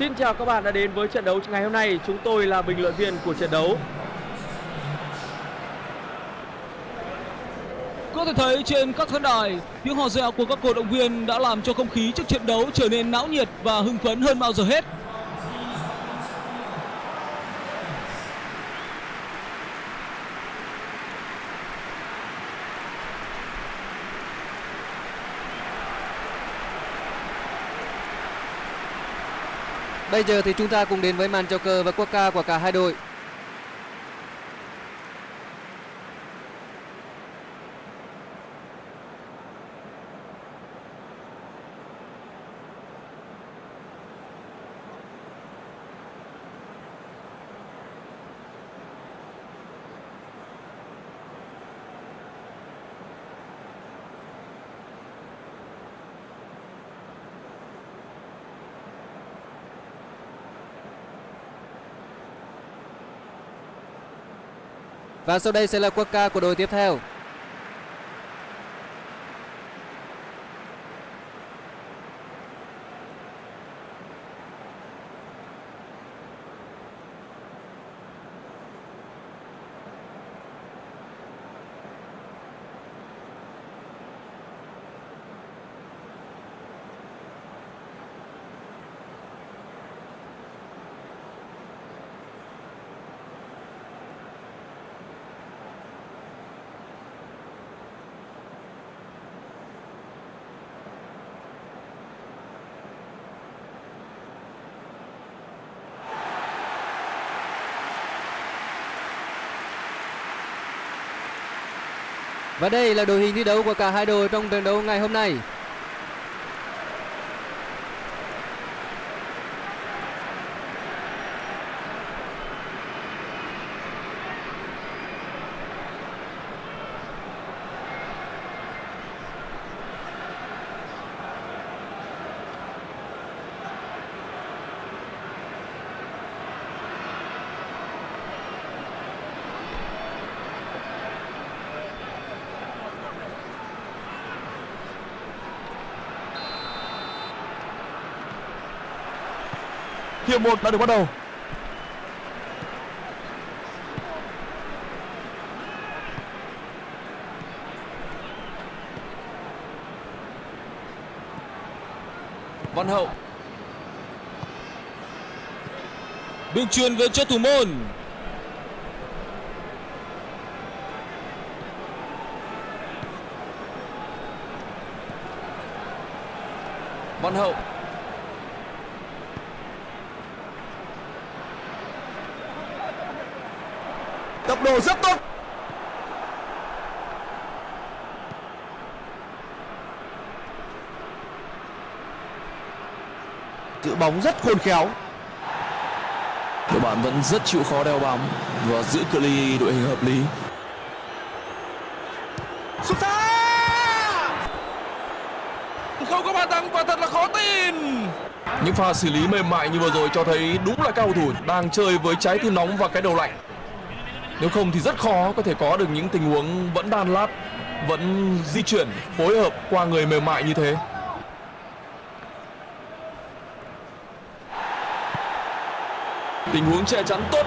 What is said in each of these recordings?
Xin chào các bạn đã đến với trận đấu ngày hôm nay. Chúng tôi là bình luận viên của trận đấu. Có thể thấy trên các khán đài, tiếng hò reo của các cổ động viên đã làm cho không khí trước trận đấu trở nên náo nhiệt và hưng phấn hơn bao giờ hết. Bây giờ thì chúng ta cùng đến với màn chào cờ và quốc ca của cả hai đội. Và sau đây sẽ là quốc ca của đội tiếp theo. Và đây là đội hình thi đấu của cả hai đội trong trận đấu ngày hôm nay. Hiệp 1 đã được bắt đầu. Văn Hậu Đường truyền về cho thủ môn. Văn Hậu Tốc độ rất tốt. Giữ bóng rất khôn khéo. Đội bạn vẫn rất chịu khó đeo bóng Và giữ cự ly đội hình hợp lý. Xuất xa Không có bàn thắng và thật là khó tin. Những pha xử lý mềm mại như vừa rồi cho thấy đúng là cao thủ đang chơi với trái tim nóng và cái đầu lạnh nếu không thì rất khó có thể có được những tình huống vẫn đan lát, Vẫn di chuyển, phối hợp qua người mềm mại như thế. Tình huống che chắn tốt.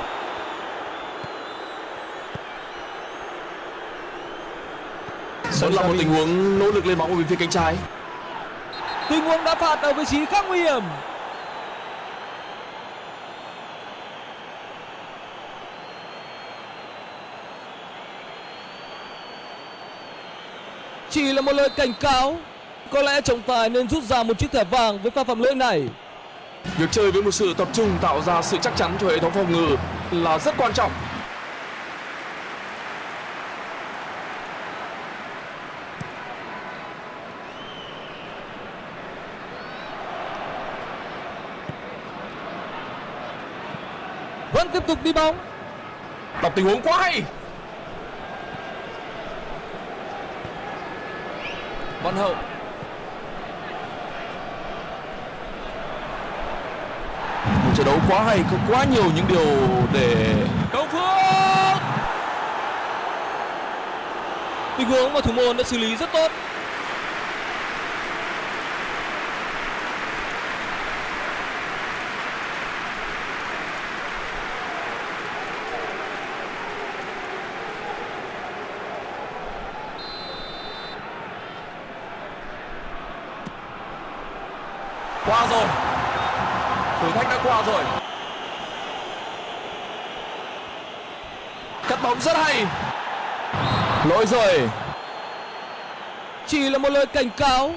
Vẫn là một tình huống nỗ lực lên bóng ở bên phía cánh trái. Tình huống đã phạt ở vị trí khá nguy hiểm. Chỉ là một lời cảnh cáo. Có lẽ trọng tài nên rút ra một chiếc thẻ vàng với pha phạm lỗi này. Việc chơi với một sự tập trung tạo ra sự chắc chắn cho hệ thống phòng ngự là rất quan trọng Vẫn tiếp tục đi bóng. Đọc tình huống quá hay Văn Hậu Một trận đấu quá hay Có quá nhiều những điều để Công Phước. Tình huống mà thủ môn đã xử lý rất tốt. qua rồi thử thách đã qua rồi. Cắt bóng rất hay. Lỗi rồi. Chỉ là một lời cảnh cáo.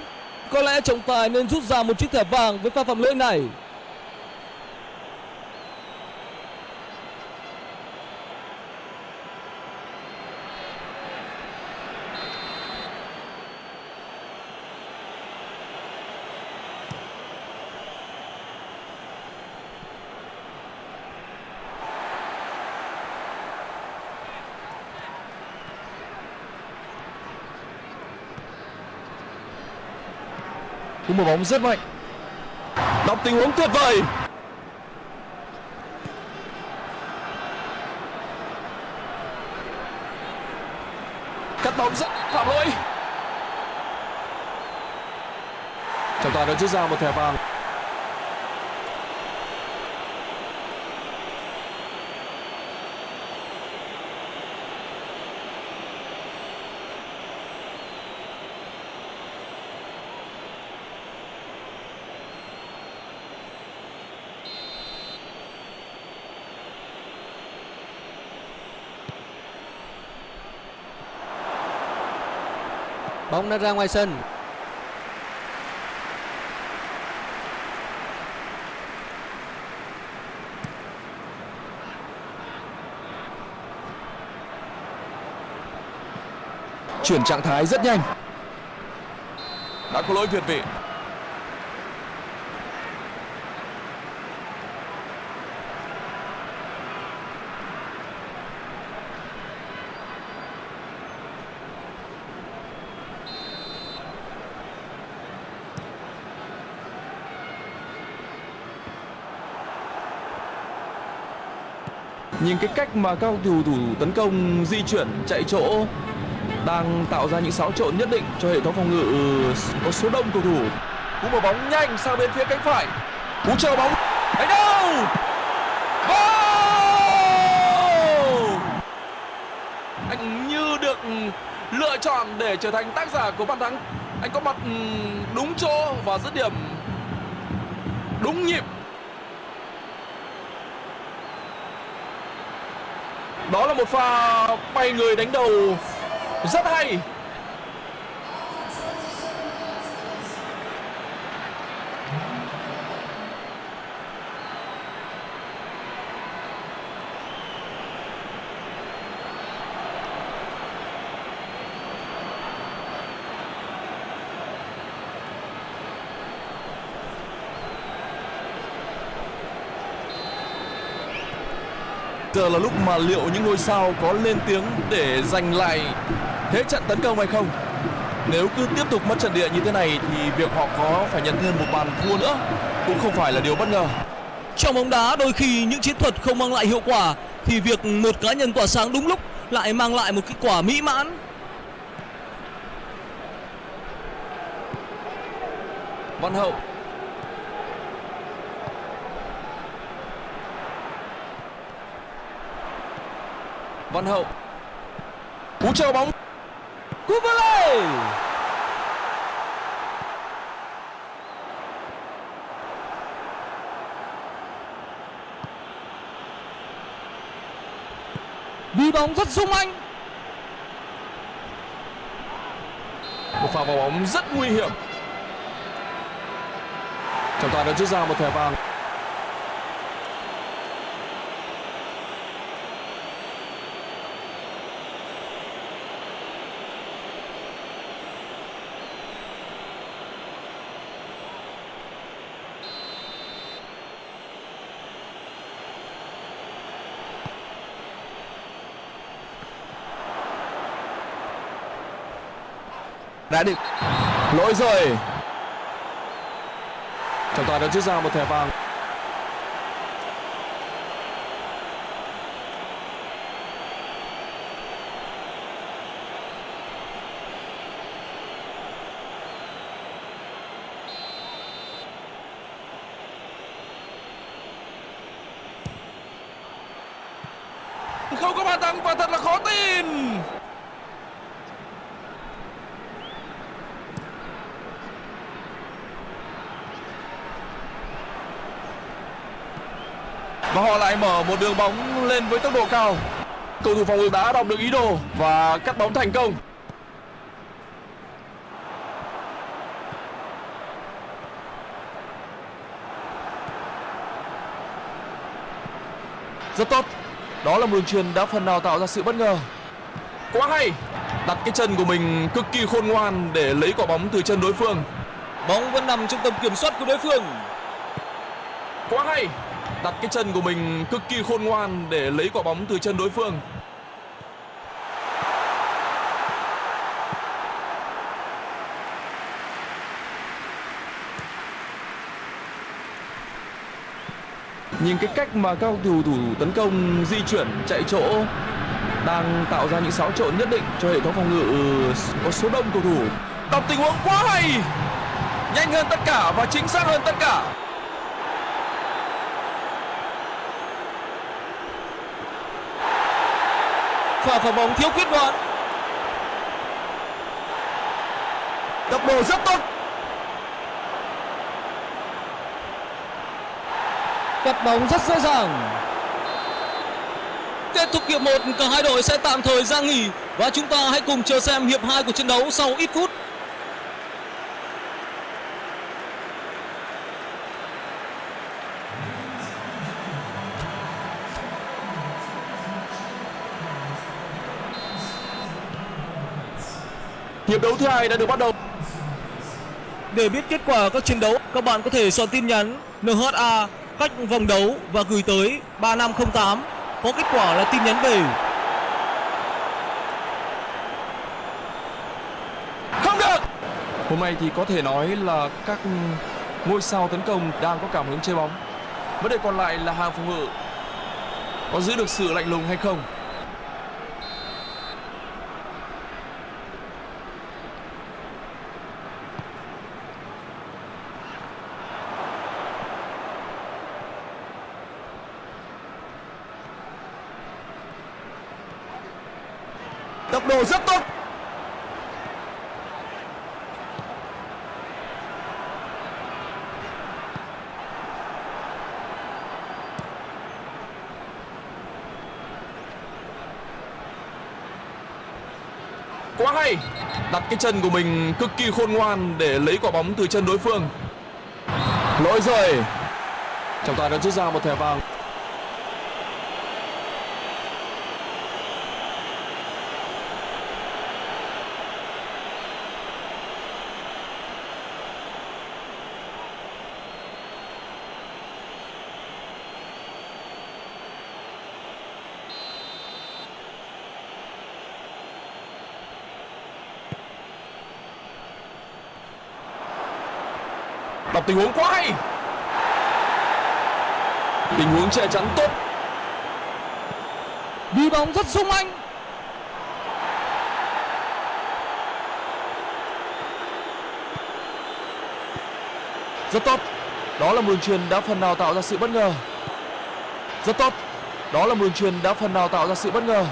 Có lẽ trọng tài nên rút ra một chiếc thẻ vàng với pha phạm lỗi này. Cú mở bóng rất mạnh. Đọc tình huống tuyệt vời. Cắt bóng rất phạm lỗi. Trọng tài đã rút ra một thẻ vàng. Bóng đã ra ngoài sân. chuyển trạng thái rất nhanh đã có lỗi việt vị nhìn cái cách mà các cầu thủ thủ tấn công, di chuyển, chạy chỗ đang tạo ra những xáo trộn nhất định cho hệ thống phòng ngự ừ, có số đông cầu thủ. Cú mở bóng nhanh sang bên phía cánh phải. Cú chờ bóng. Đánh đâu? Anh như được lựa chọn để trở thành tác giả của bàn thắng. Anh có mặt ừ, đúng chỗ và dứt điểm. Đúng nhịp. Đó là một pha bay người đánh đầu rất hay. Giờ là lúc mà liệu những ngôi sao có lên tiếng để giành lại thế trận tấn công hay không? Nếu cứ tiếp tục mất trận địa như thế này thì việc họ có phải nhận thêm một bàn thua nữa cũng không phải là điều bất ngờ. Trong bóng đá đôi khi những chiến thuật không mang lại hiệu quả Thì việc một cá nhân tỏa sáng đúng lúc lại mang lại một kết quả mỹ mãn. Văn hậu văn hậu. Cú chờ bóng. Cú volley Đi bóng rất sung anh. Một pha vào bóng rất nguy hiểm. Trọng tài đã rút ra một thẻ vàng. Đã định lỗi rồi. Trọng tài đã rút ra một thẻ vàng. Không có bàn thắng và thật là khó tin và họ lại mở một đường bóng lên với tốc độ cao. Cầu thủ phòng ngự đã đọc được ý đồ và cắt bóng thành công. Rất tốt. Đó là một đường truyền đã phần nào tạo ra sự bất ngờ. Quá hay. Đặt cái chân của mình cực kỳ khôn ngoan để lấy quả bóng từ chân đối phương. Bóng vẫn nằm trong tầm kiểm soát của đối phương. quá hay đặt cái chân của mình cực kỳ khôn ngoan để lấy quả bóng từ chân đối phương. Nhìn cái cách mà các cầu thủ thủ tấn công, di chuyển, chạy chỗ đang tạo ra những xáo trộn nhất định cho hệ thống phòng ngự, có số đông cầu thủ. Đọc tình huống quá hay! Nhanh hơn tất cả và chính xác hơn tất cả! Pha phá bóng thiếu quyết đoán. đập đồ rất tốt cắt bóng rất dễ dàng Kết thúc hiệp 1, cả hai đội sẽ tạm thời ra nghỉ và chúng ta hãy cùng chờ xem hiệp 2 của trận đấu sau ít phút. Hiệp đấu thứ hai đã được bắt đầu. Để biết kết quả các trận đấu, các bạn có thể soạn tin nhắn NHA cách vòng đấu và gửi tới 3508. Có kết quả là tin nhắn về. không được! Hôm nay thì có thể nói là các ngôi sao tấn công đang có cảm hứng chơi bóng. Vấn đề còn lại là hàng phòng ngự. Có giữ được sự lạnh lùng hay không tốc độ rất tốt. Quá hay. Đặt cái chân của mình cực kỳ khôn ngoan để lấy quả bóng từ chân đối phương. Lỗi rồi. Trọng tài đã rút ra một thẻ vàng đọc tình huống quá hay. Tình huống che chắn tốt. Đi bóng rất sung anh. rất tốt. Đó là một đường truyền đã phần nào tạo ra sự bất ngờ. Rất tốt. Đó là một đường truyền đã phần nào tạo ra sự bất ngờ.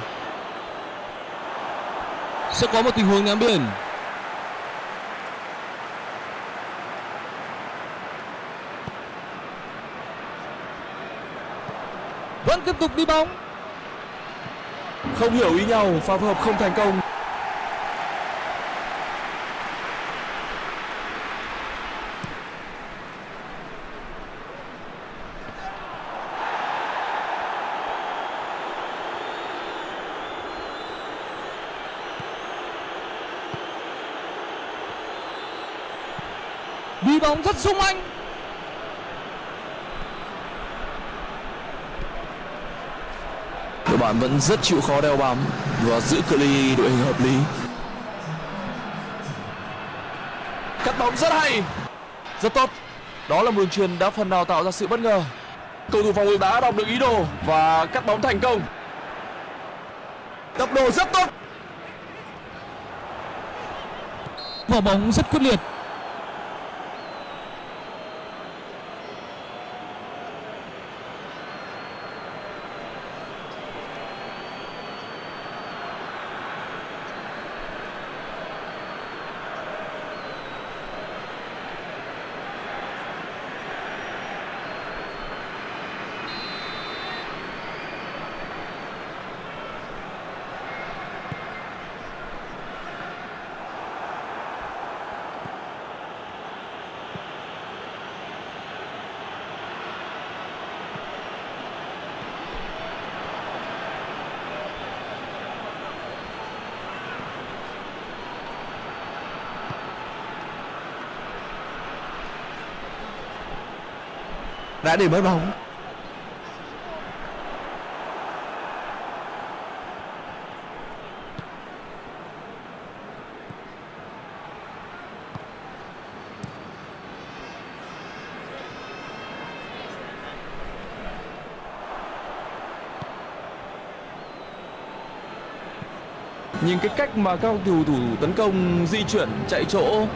Sẽ có một tình huống ném biển. Tiếp tục đi bóng. Không hiểu ý nhau pha phối hợp không thành công. Đi bóng rất sung anh bạn vẫn rất chịu khó đeo bám và giữ cự ly đội hình hợp lý. Cắt bóng rất hay. Rất tốt. Đó là một đường truyền đã phần nào tạo ra sự bất ngờ. Cầu thủ phòng ngự đã đọc được ý đồ và cắt bóng thành công. Đập đồ rất tốt. Mở bóng rất quyết liệt. Đã để mất bóng. Nhưng cái cách mà các cầu thủ tấn công di chuyển chạy chỗ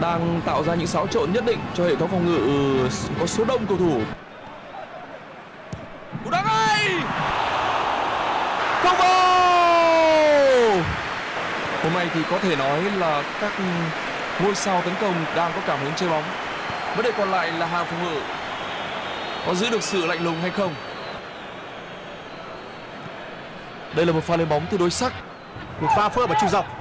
đang tạo ra những xáo trộn nhất định cho hệ thống phòng ngự ừ, có số đông cầu thủ. Cú đá ngay! Không vào! Hôm nay thì có thể nói là các ngôi sao tấn công đang có cảm hứng chơi bóng. Vấn đề còn lại là hàng phòng ngự có giữ được sự lạnh lùng hay không. Đây là một pha lên bóng tương đối sắc một pha phơ vào trung dọc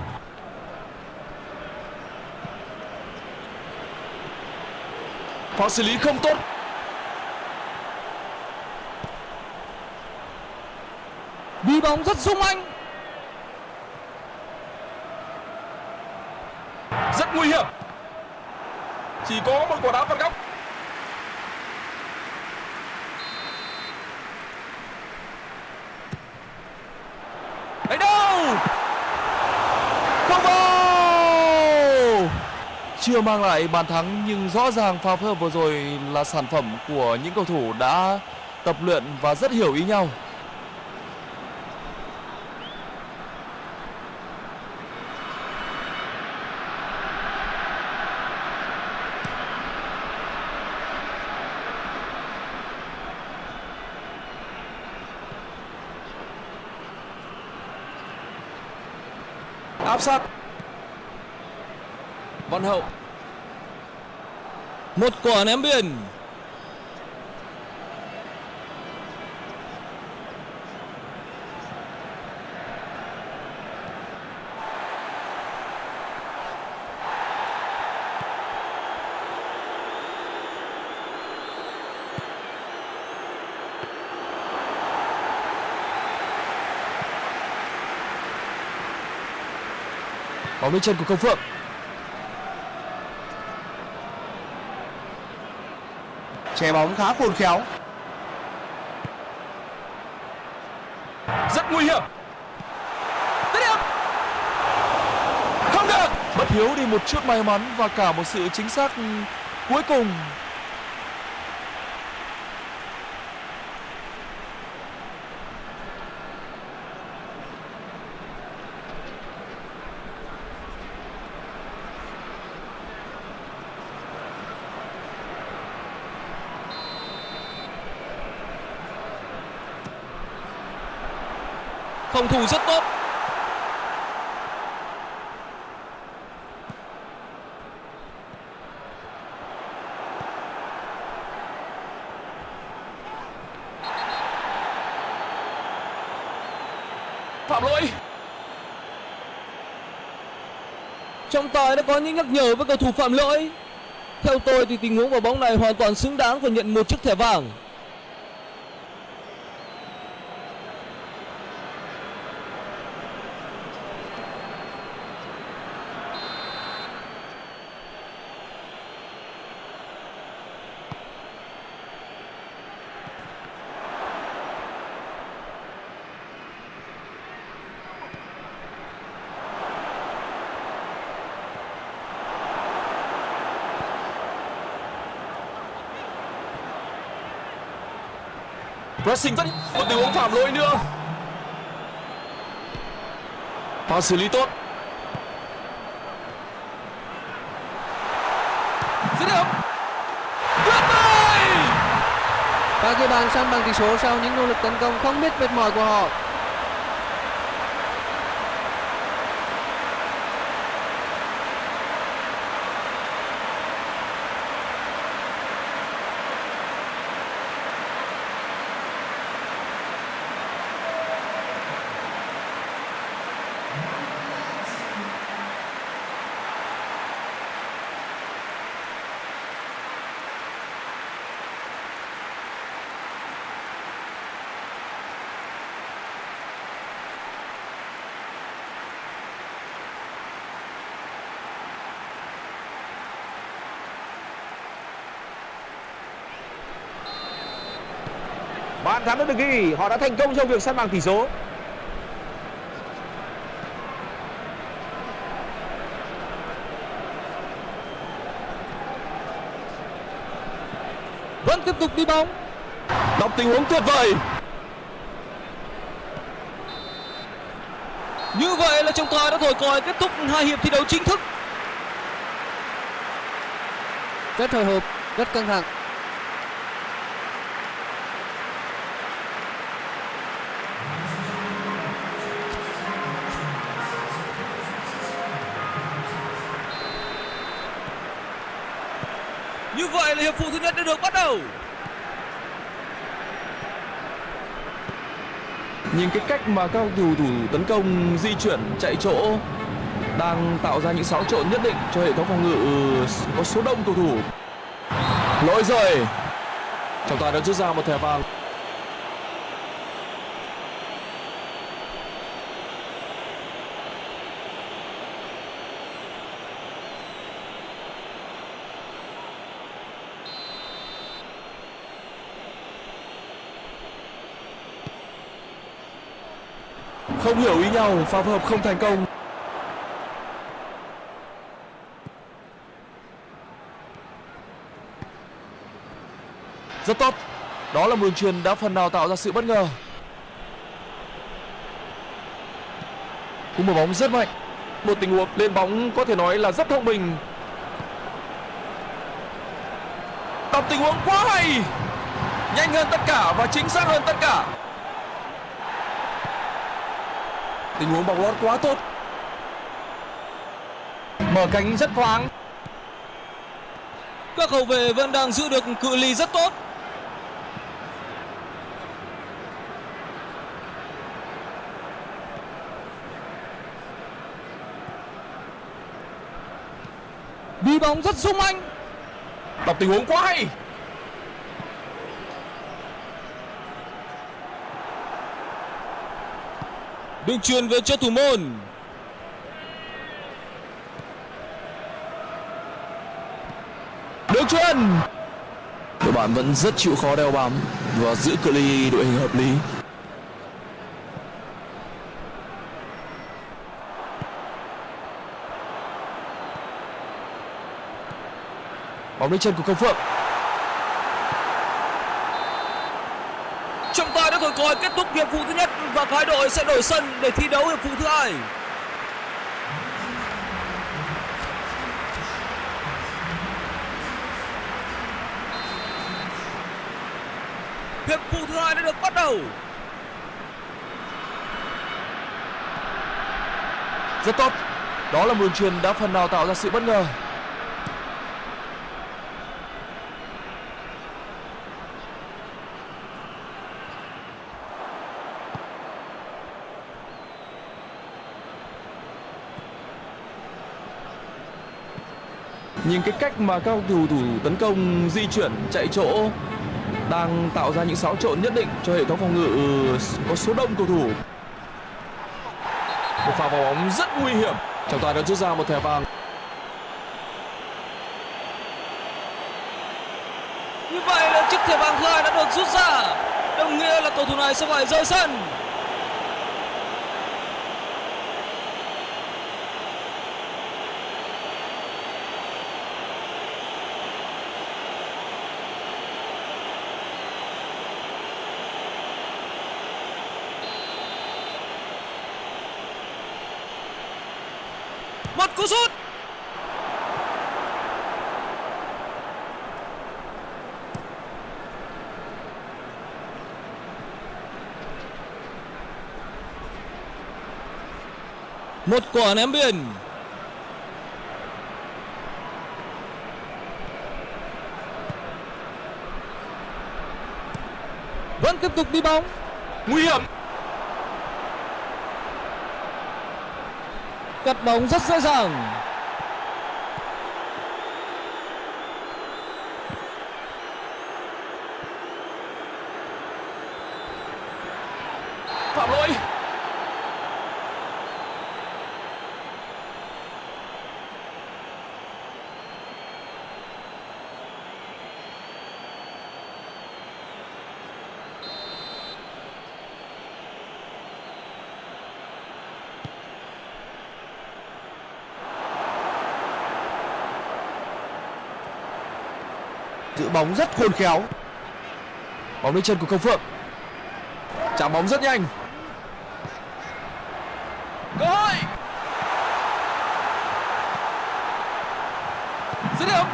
pha xử lý không tốt. Đi bóng rất sung anh. Rất nguy hiểm. Chỉ có một quả đá phạt góc đánh đâu không vào chưa mang lại bàn thắng, nhưng rõ ràng pha phối hợp vừa rồi là sản phẩm của những cầu thủ đã tập luyện và rất hiểu ý nhau. Áp sát. Văn hậu một quả ném biên. Bóng lên chân của công phượng. Che bóng khá khôn khéo. Rất nguy hiểm. Điểm không được. Bất hiếu đi một chút may mắn và cả một sự chính xác cuối cùng phòng thủ rất tốt. Phạm lỗi. Trọng tài đã có những nhắc nhở với cầu thủ phạm lỗi. Theo tôi thì tình huống quả bóng này hoàn toàn xứng đáng và nhận một chiếc thẻ vàng. Pressing rất một tình huống phạm lỗi nữa. Pha xử lý tốt. Dứt điểm. Tuyệt vời! Và ghi bàn săn bằng tỷ số sau những nỗ lực tấn công không biết mệt mỏi của họ. Thắng đã được ghi, họ đã thành công trong việc săn bằng tỷ số. Vẫn tiếp tục đi bóng. Đọc tình huống tuyệt vời. Như vậy là trọng tài đã thổi còi kết thúc hai hiệp thi đấu chính thức. Rất hồi hộp, rất căng thẳng. Hiệp phụ thứ nhất đã được bắt đầu. Nhìn cái cách mà các cầu thủ tấn công, di chuyển, chạy chỗ đang tạo ra những xáo trộn nhất định cho hệ thống phòng ngự, có số đông cầu thủ. Lỗi rồi. Trọng tài đã rút ra một thẻ vàng. Không hiểu ý nhau, pha phối hợp không thành công. Rất tốt. Đó là một đường truyền đã phần nào tạo ra sự bất ngờ. Cú một bóng rất mạnh. Một tình huống lên bóng có thể nói là rất thông minh. Đọc tình huống quá hay. Nhanh hơn tất cả và chính xác hơn tất cả. Tình huống bóng lót quá tốt. Mở cánh rất thoáng. Các hậu vệ vẫn đang giữ được cự ly rất tốt. Đi bóng rất sung anh. Đọc tình huống quá hay. Đường truyền về cho thủ môn. Đường truyền. Đội bạn vẫn rất chịu khó đeo bám và giữ cự ly đội hình hợp lý. Bóng đến chân của Công Phượng. Trọng tài đã thổi còi kết thúc hiệp phụ thứ nhất và hai đội sẽ đổi sân để thi đấu hiệp phụ thứ hai. Hiệp phụ thứ hai đã được bắt đầu. Rất tốt. Đó là một đường truyền đã phần nào tạo ra sự bất ngờ. Nhưng cái cách mà các cầu thủ tấn công, di chuyển, chạy chỗ đang tạo ra những xáo trộn nhất định cho hệ thống phòng ngự ừ, có số đông cầu thủ. Một pha vào bóng rất nguy hiểm. Trọng tài đã rút ra một thẻ vàng. Như vậy là chiếc thẻ vàng thứ hai đã được rút ra. Đồng nghĩa là cầu thủ này sẽ phải rời sân. Cú sút. Một quả ném biên. Vẫn tiếp tục đi bóng. Nguy hiểm. Cắt bóng rất dễ dàng. Phạm lỗi giữ bóng rất khôn khéo. Bóng lên chân của công phượng. Chạm bóng rất nhanh. Cơ hội! Dứt điểm!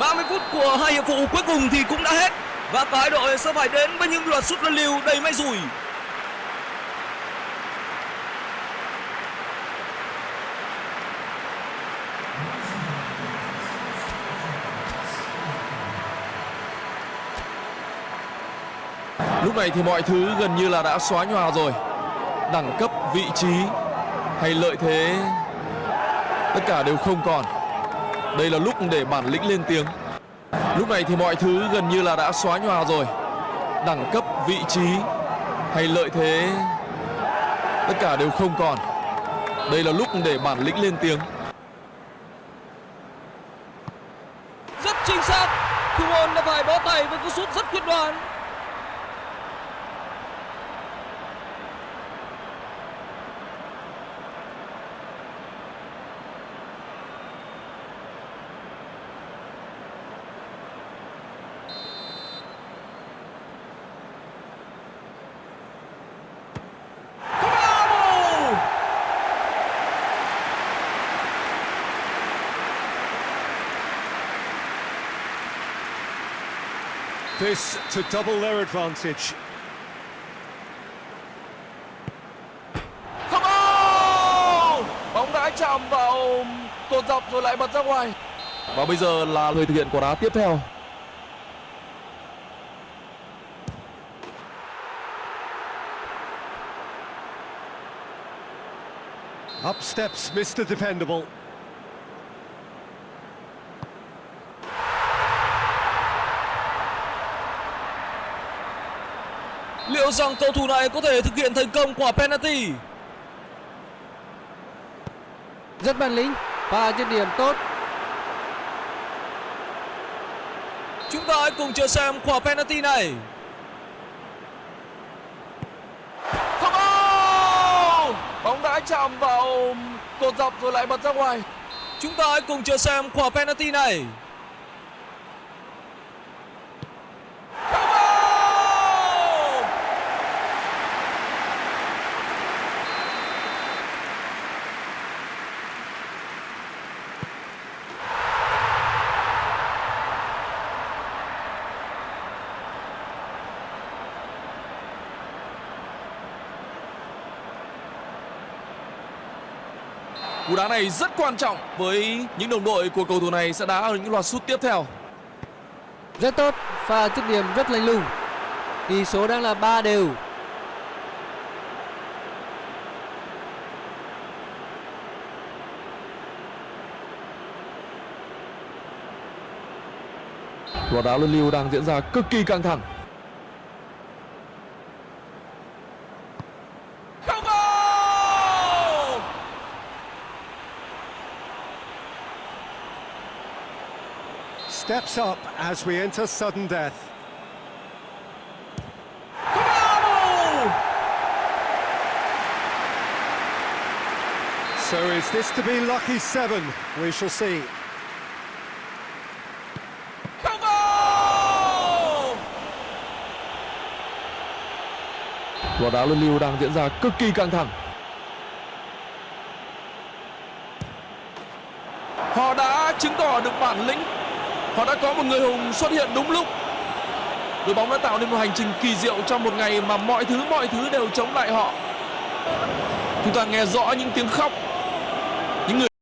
ba mươi phút của hai hiệp phụ cuối cùng thì cũng đã hết. Và cả hai đội sẽ phải đến với những loạt sút luân lưu đầy may rủi. Lúc này thì mọi thứ gần như là đã xóa nhòa rồi. Đẳng cấp, vị trí hay lợi thế Tất cả đều không còn. Đây là lúc để bản lĩnh lên tiếng. Lúc này thì mọi thứ gần như là đã xóa nhòa rồi. Đẳng cấp, vị trí hay lợi thế Tất cả đều không còn. Đây là lúc để bản lĩnh lên tiếng. This to double their advantage. Không ô! Bóng đã chạm vào cột dọc rồi lại bật ra ngoài Và bây giờ là người thực hiện quả đá tiếp theo Up steps Mr. Dependable. Liệu rằng cầu thủ này có thể thực hiện thành công quả penalty Rất bản lĩnh và dứt điểm tốt. chúng ta hãy cùng chờ xem quả penalty này Không! Bóng đã chạm vào cột dọc rồi lại bật ra ngoài chúng ta hãy cùng chờ xem quả penalty này Không ô! Cú đá này rất quan trọng với những đồng đội của cầu thủ này sẽ đá ở những loạt sút tiếp theo. Rất tốt và dứt điểm rất lành lùng. Tỷ số đang là 3 đều. Loạt đá luân lưu đang diễn ra cực kỳ căng thẳng. Steps up as we enter sudden death. So is this to be lucky seven? We shall see. Không goal! Loạt đá luân lưu đang diễn ra cực kỳ căng thẳng. Họ đã chứng tỏ được bản lĩnh. Họ đã có một người hùng xuất hiện đúng lúc. Đội bóng đã tạo nên một hành trình kỳ diệu trong một ngày mà mọi thứ mọi thứ đều chống lại họ. Chúng ta nghe rõ những tiếng khóc